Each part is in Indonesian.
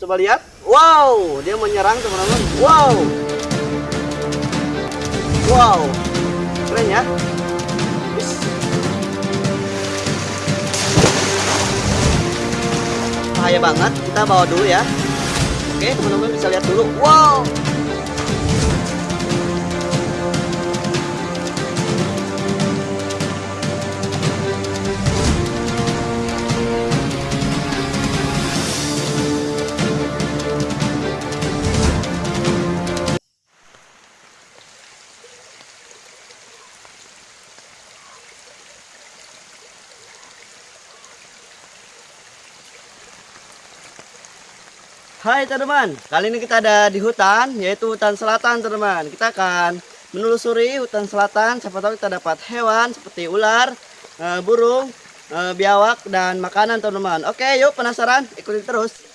Coba lihat. Wow, dia menyerang teman-teman. Wow. Wow. Keren ya. Bahaya banget. Kita bawa dulu ya. Oke, teman-teman bisa lihat dulu. Wow. Hai teman-teman, kali ini kita ada di hutan, yaitu hutan selatan teman-teman. Kita akan menelusuri hutan selatan, siapa tahu kita dapat hewan seperti ular, eh, burung, eh, biawak, dan makanan teman-teman. Oke, yuk penasaran? Ikutin terus.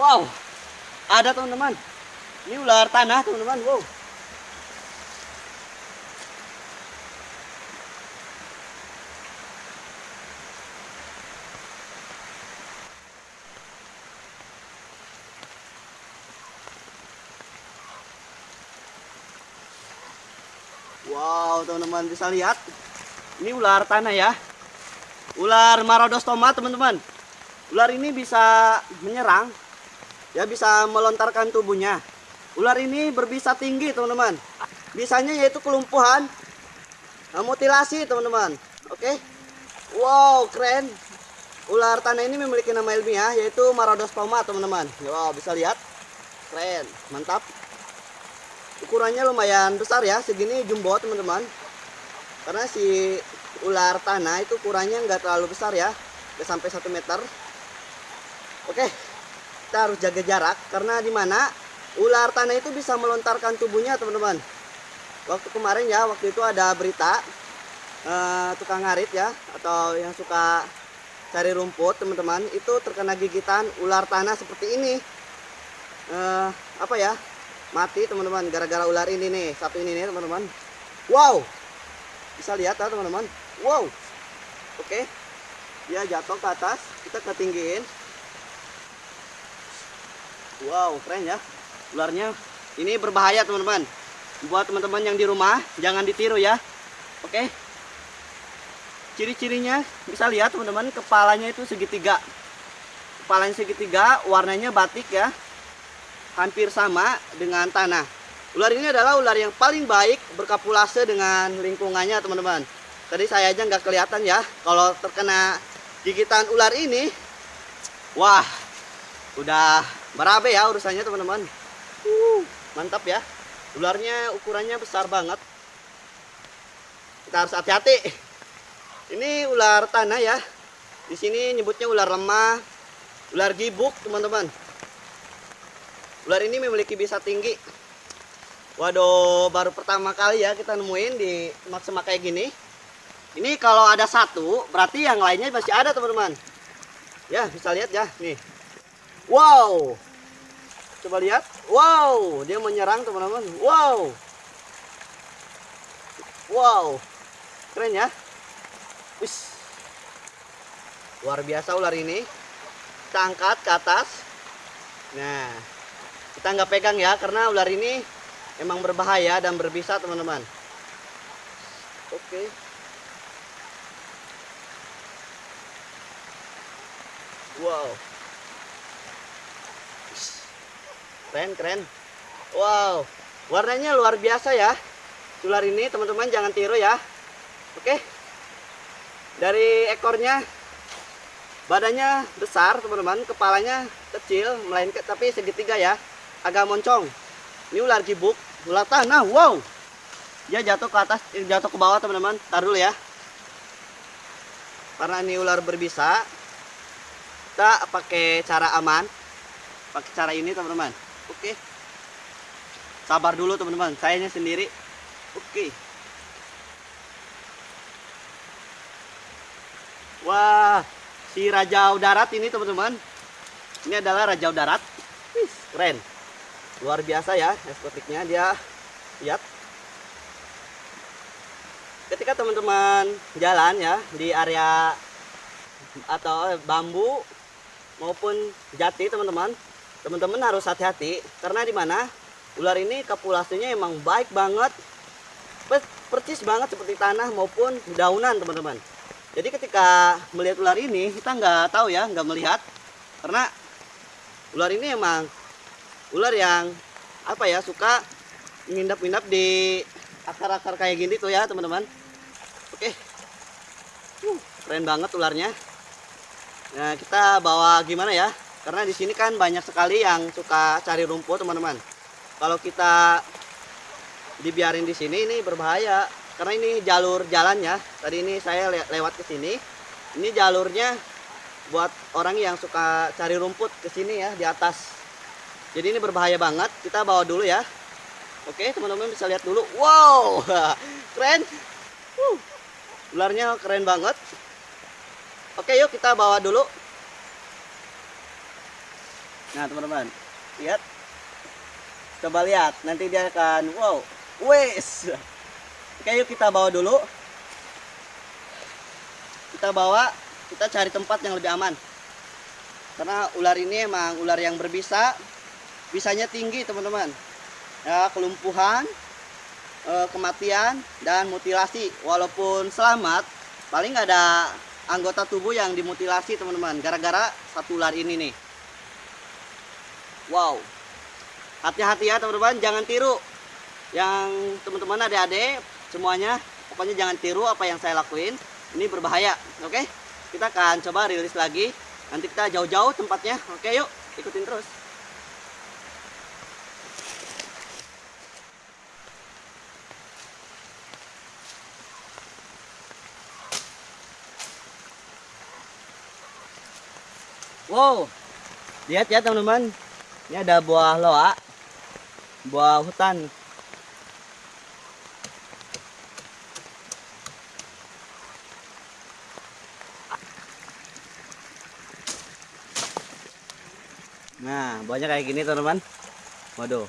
Wow, ada teman-teman. Ini ular tanah teman-teman. Wow. Wow, teman-teman bisa lihat. Ini ular tanah ya. Ular Marodostoma, teman-teman. Ular ini bisa menyerang ya bisa melontarkan tubuhnya. Ular ini berbisa tinggi, teman-teman. Bisanya yaitu kelumpuhan, mutilasi, teman-teman. Oke. Wow, keren. Ular tanah ini memiliki nama ilmiah yaitu Marodostoma, teman-teman. Wow, bisa lihat. Keren, mantap. Ukurannya lumayan besar ya, segini jumbo, teman-teman. Karena si ular tanah itu ukurannya nggak terlalu besar ya, sampai satu meter. Oke, kita harus jaga jarak karena di mana ular tanah itu bisa melontarkan tubuhnya teman-teman. Waktu kemarin ya waktu itu ada berita uh, tukang ngarit ya atau yang suka cari rumput teman-teman itu terkena gigitan ular tanah seperti ini. Uh, apa ya mati teman-teman gara-gara ular ini nih satu ini nih teman-teman. Wow! Bisa lihat ya teman-teman? Wow! Oke. Dia jatuh ke atas kita ketinggiin Wow, keren ya. Ularnya ini berbahaya, teman-teman. Buat teman-teman yang di rumah, jangan ditiru ya. Oke. Ciri-cirinya bisa lihat, teman-teman, kepalanya itu segitiga. Kepalanya segitiga, warnanya batik ya. Hampir sama dengan tanah. Ular ini adalah ular yang paling baik berkapulase dengan lingkungannya, teman-teman. Tadi saya aja nggak kelihatan ya. Kalau terkena gigitan ular ini, wah, udah berabe ya urusannya teman-teman. Uh, mantap ya. Ularnya ukurannya besar banget. Kita harus hati-hati. Ini ular tanah ya. Di sini nyebutnya ular lemah ular gibuk teman-teman. Ular ini memiliki bisa tinggi. Waduh baru pertama kali ya kita nemuin di semak-semak kayak gini. Ini kalau ada satu berarti yang lainnya masih ada teman-teman. Ya bisa lihat ya nih. Wow. Coba lihat. Wow, dia menyerang teman-teman. Wow. Wow. Keren ya. Wis. Luar biasa ular ini. Kita angkat ke atas. Nah. kita nggak pegang ya karena ular ini emang berbahaya dan berbisa teman-teman oke wow keren keren. Wow warnanya luar biasa ya. Ular ini teman-teman jangan tiru ya. Oke. Dari ekornya badannya besar teman-teman. Kepalanya kecil melainkan tapi segitiga ya. Agak moncong. Ini ular gibuk ular tanah wow. Dia jatuh ke atas eh, jatuh ke bawah teman-teman. Tar dulu ya. Karena ini ular berbisa kita pakai cara aman. Pakai cara ini teman-teman oke. Sabar dulu teman-teman. Sayanya sendiri. Oke. Wah si raja darat ini teman-teman. Ini adalah raja darat Wih, keren. Luar biasa ya estetiknya. Dia lihat. Ketika teman-teman jalan ya di area atau bambu maupun jati teman-teman teman-teman harus hati-hati karena di mana ular ini populasinya emang baik banget percis banget seperti tanah maupun daunan teman-teman. Jadi ketika melihat ular ini kita nggak tahu ya nggak melihat karena ular ini emang ular yang apa ya suka ngindap-ngindap di akar-akar kayak gini tuh ya teman-teman. Oke. Keren banget ularnya. Nah kita bawa gimana ya karena di sini kan banyak sekali yang suka cari rumput teman-teman. Kalau kita dibiarin di sini ini berbahaya. Karena ini jalur jalannya tadi ini saya le lewat ke sini. Ini jalurnya buat orang yang suka cari rumput ke sini ya di atas. Jadi ini berbahaya banget. Kita bawa dulu ya. Oke teman-teman bisa lihat dulu. Wow keren. Uh, ularnya keren banget. Oke yuk kita bawa dulu nah teman-teman lihat coba lihat nanti dia akan wow wes Oke yuk kita bawa dulu. Kita bawa, kita cari tempat yang lebih aman. Karena ular ini emang ular yang berbisa. Bisanya tinggi teman-teman. Ya, kelumpuhan, eh, kematian, dan mutilasi. Walaupun selamat, paling ada anggota tubuh yang dimutilasi teman-teman. Gara-gara satu ular ini nih. Wow. Hati-hati ya teman-teman, jangan tiru. Yang teman-teman adik-adik semuanya pokoknya jangan tiru apa yang saya lakuin. Ini berbahaya oke? Kita akan coba rilis lagi. Nanti kita jauh-jauh tempatnya. Oke yuk ikutin terus. Wow, lihat ya teman-teman, ini ada buah loa, buah hutan Nah, banyak kayak gini teman-teman. Waduh.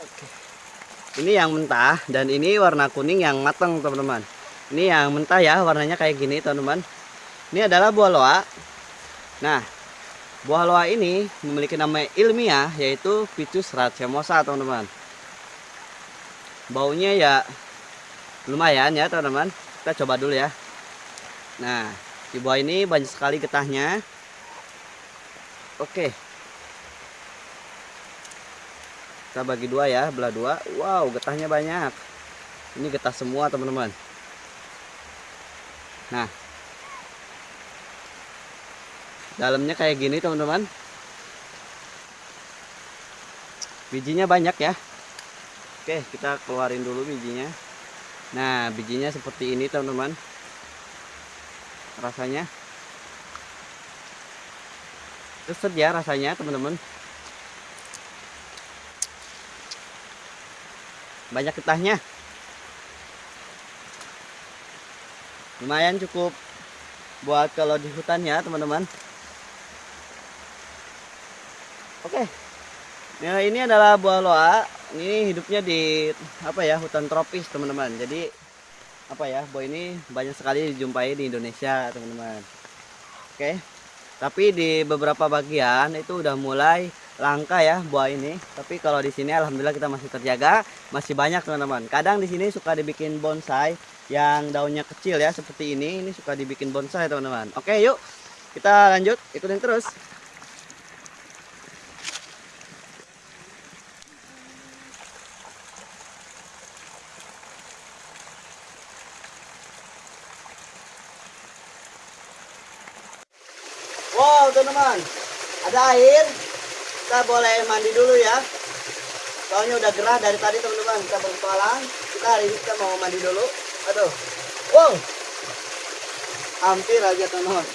Oke. Ini yang mentah dan ini warna kuning yang matang teman-teman. Ini yang mentah ya, warnanya kayak gini teman-teman. Ini adalah buah loa. Nah, buah loa ini memiliki nama ilmiah yaitu Ficus racemosa teman-teman. Baunya ya lumayan ya teman-teman. Kita coba dulu ya. Nah, di bawah ini banyak sekali getahnya. Oke. Kita bagi dua ya, belah dua. Wow, getahnya banyak. Ini getah semua, teman-teman. Nah. Dalamnya kayak gini, teman-teman. Bijinya banyak ya. Oke, kita keluarin dulu bijinya. Nah, bijinya seperti ini, teman-teman rasanya keset ya rasanya teman-teman banyak getahnya lumayan cukup buat kalau di hutan ya teman-teman oke nah ini adalah buah loa ini hidupnya di apa ya hutan tropis teman-teman jadi apa ya buah ini banyak sekali dijumpai di Indonesia teman-teman oke Tapi di beberapa bagian itu udah mulai langka ya buah ini. Tapi kalau di sini alhamdulillah kita masih terjaga, masih banyak teman-teman. Kadang di sini suka dibikin bonsai yang daunnya kecil ya seperti ini. Ini suka dibikin bonsai teman-teman. Oke, yuk. Kita lanjut ikutin terus. Wow teman-teman Ada air. Kita boleh mandi dulu ya. Soalnya udah gerah dari tadi teman-teman. Kita berpetualang Kita hari ini kita mau mandi dulu. Aduh. Wow Hampir aja teman-teman.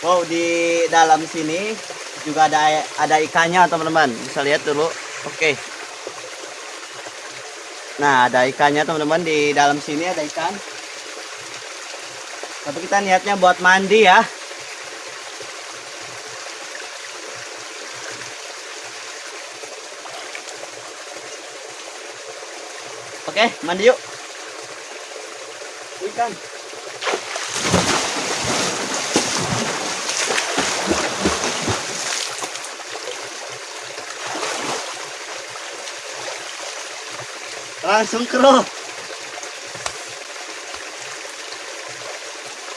Wow di dalam sini juga ada ada ikannya teman-teman. Bisa lihat dulu. Oke Nah, ada ikannya teman-teman di dalam sini ada ikan. Tapi kita niatnya buat mandi ya. Oke, mandi yuk. Ikan. Langsung keruh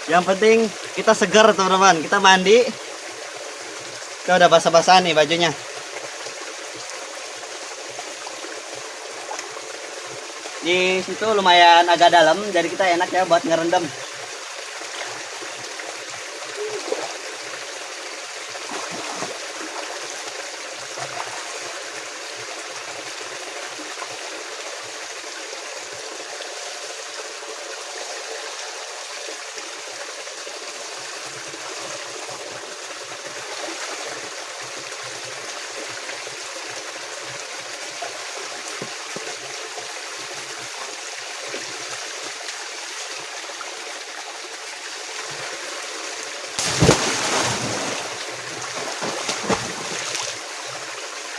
yang penting kita segar teman-teman. Kita mandi. Kita udah basah-basah nih bajunya. Di situ lumayan agak dalam jadi kita enak ya buat ngerendam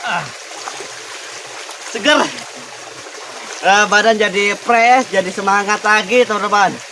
ah. seger uh, badan jadi fresh jadi semangat lagi teman-teman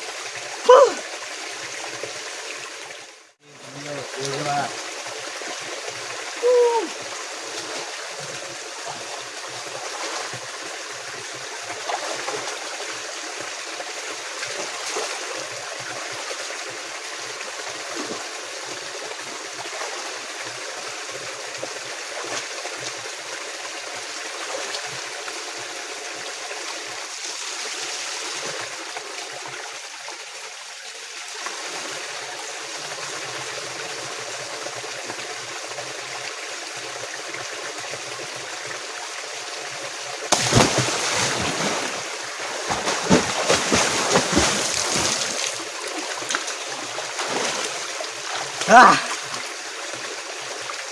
ah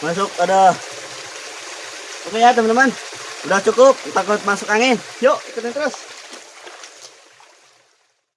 masuk ada. Oke ya teman-teman. Udah cukup takut masuk angin. Yuk ikutin terus